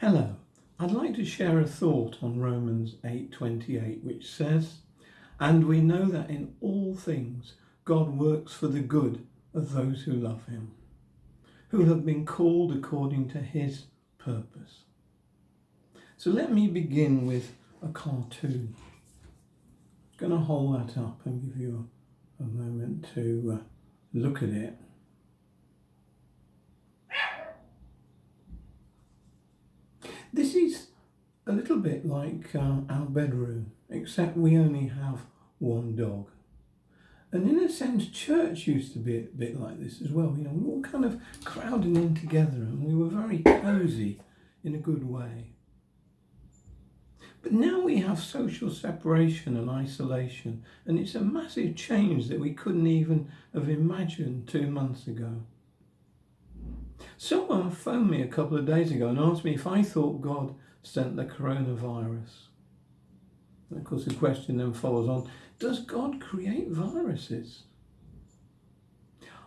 Hello, I'd like to share a thought on Romans 8:28 which says, "And we know that in all things God works for the good of those who love him, who have been called according to his purpose." So let me begin with a cartoon. I'm going to hold that up and give you a, moment to uh, look at it. This is a little bit like uh, our bedroom, except we only have one dog. And in a sense, church used to be a bit like this as well. You know, we were all kind of crowding in together and we were very cosy in a good way. But now we have social separation and isolation, and it's a massive change that we couldn't even have imagined two months ago. Someone phoned me a couple of days ago and asked me if I thought God sent the coronavirus. And of course, the question then follows on Does God create viruses?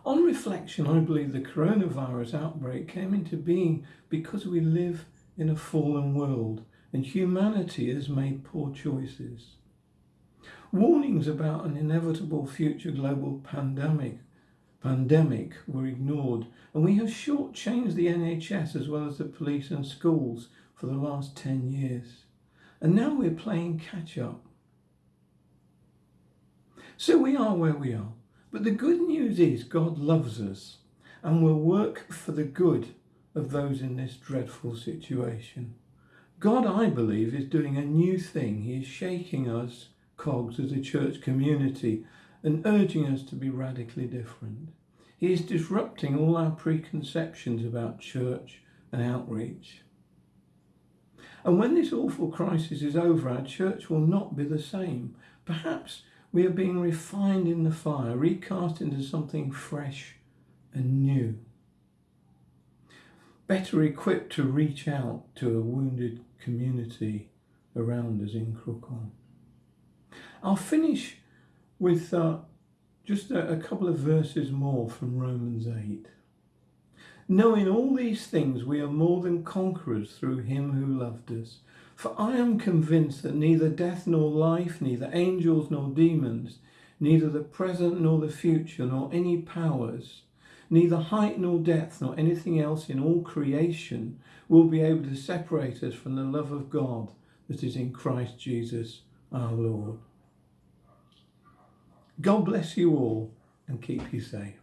On reflection, I believe the coronavirus outbreak came into being because we live in a fallen world and humanity has made poor choices. Warnings about an inevitable future global pandemic pandemic were ignored, and we have shortchanged the NHS as well as the police and schools for the last 10 years. And now we're playing catch up. So we are where we are. But the good news is God loves us and will work for the good of those in this dreadful situation. God, I believe, is doing a new thing. He is shaking us, cogs, as a church community and urging us to be radically different. He is disrupting all our preconceptions about church and outreach. And when this awful crisis is over, our church will not be the same. Perhaps we are being refined in the fire, recast into something fresh and new. Better equipped to reach out to a wounded community around us in Crookhorn. I'll finish with uh, just a, a couple of verses more from Romans 8. Knowing all these things, we are more than conquerors through him who loved us. For I am convinced that neither death nor life, neither angels nor demons, neither the present nor the future, nor any powers, neither height nor depth, nor anything else in all creation will be able to separate us from the love of God that is in Christ Jesus our Lord. God bless you all and keep you safe.